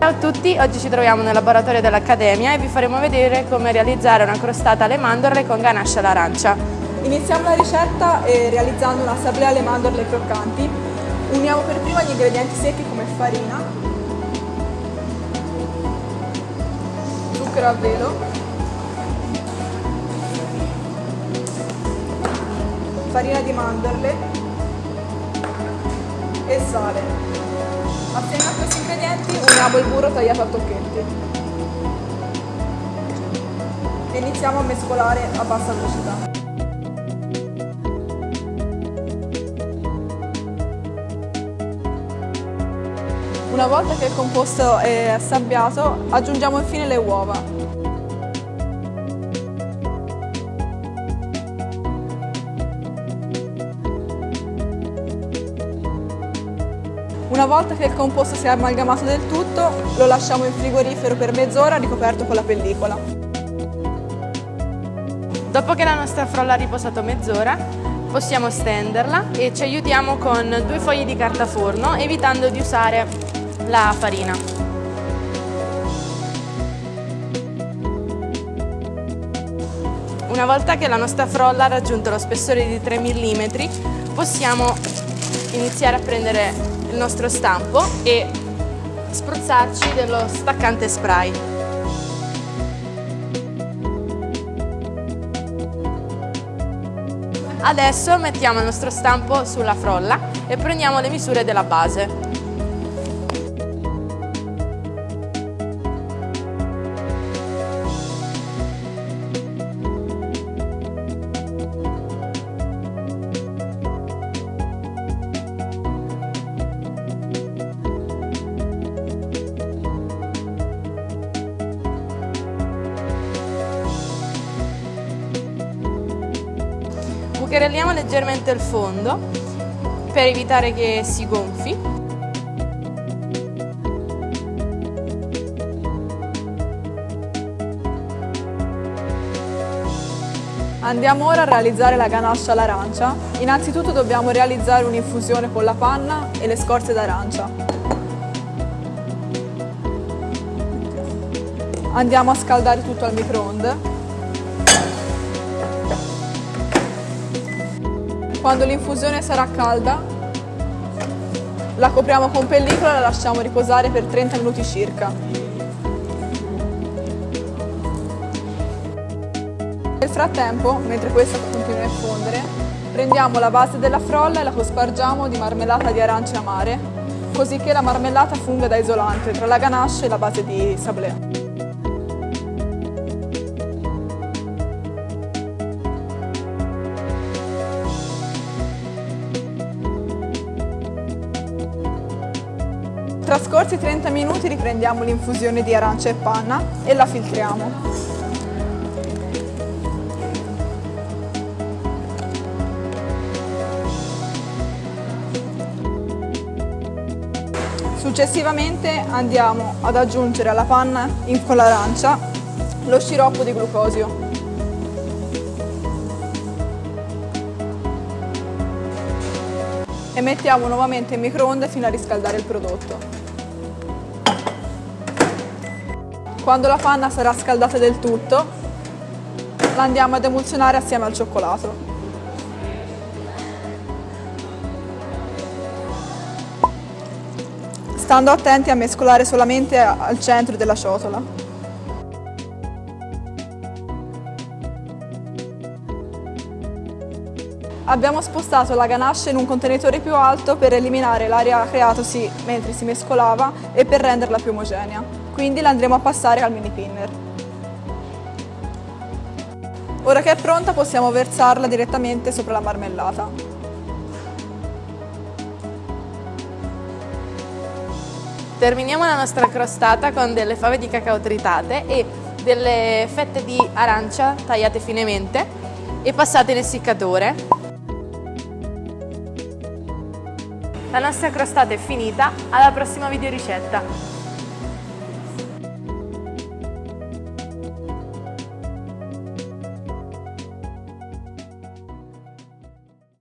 Ciao a tutti, oggi ci troviamo nel laboratorio dell'Accademia e vi faremo vedere come realizzare una crostata alle mandorle con ganache all'arancia. Iniziamo la ricetta eh, realizzando una sablea alle mandorle croccanti. Uniamo per prima gli ingredienti secchi come farina, zucchero a velo, farina di mandorle e sale. Assieme a questi ingredienti uniamo il burro tagliato a tocchetti e iniziamo a mescolare a bassa velocità. Una volta che il composto è assabbiato, aggiungiamo infine le uova. Una volta che il composto si è amalgamato del tutto, lo lasciamo in frigorifero per mezz'ora ricoperto con la pellicola. Dopo che la nostra frolla ha riposato mezz'ora, possiamo stenderla e ci aiutiamo con due fogli di carta forno, evitando di usare la farina. Una volta che la nostra frolla ha raggiunto lo spessore di 3 mm, possiamo iniziare a prendere il nostro stampo e spruzzarci dello staccante spray. Adesso mettiamo il nostro stampo sulla frolla e prendiamo le misure della base. Bucherelliamo leggermente il fondo per evitare che si gonfi. Andiamo ora a realizzare la ganascia all'arancia. Innanzitutto dobbiamo realizzare un'infusione con la panna e le scorze d'arancia. Andiamo a scaldare tutto al microonde Quando l'infusione sarà calda, la copriamo con pellicola e la lasciamo riposare per 30 minuti circa. Nel frattempo, mentre questa continua a fondere, prendiamo la base della frolla e la cospargiamo di marmellata di arance amare, così che la marmellata funga da isolante tra la ganache e la base di sablé. Trascorsi 30 minuti riprendiamo l'infusione di arancia e panna e la filtriamo. Successivamente andiamo ad aggiungere alla panna con l'arancia lo sciroppo di glucosio. E mettiamo nuovamente in microonde fino a riscaldare il prodotto. Quando la panna sarà scaldata del tutto, la andiamo ad emulsionare assieme al cioccolato. Stando attenti a mescolare solamente al centro della ciotola. Abbiamo spostato la ganache in un contenitore più alto per eliminare l'aria creatosi mentre si mescolava e per renderla più omogenea quindi la andremo a passare al mini pinner. Ora che è pronta possiamo versarla direttamente sopra la marmellata. Terminiamo la nostra crostata con delle fave di cacao tritate e delle fette di arancia tagliate finemente e passate in essiccatore. La nostra crostata è finita, alla prossima video ricetta!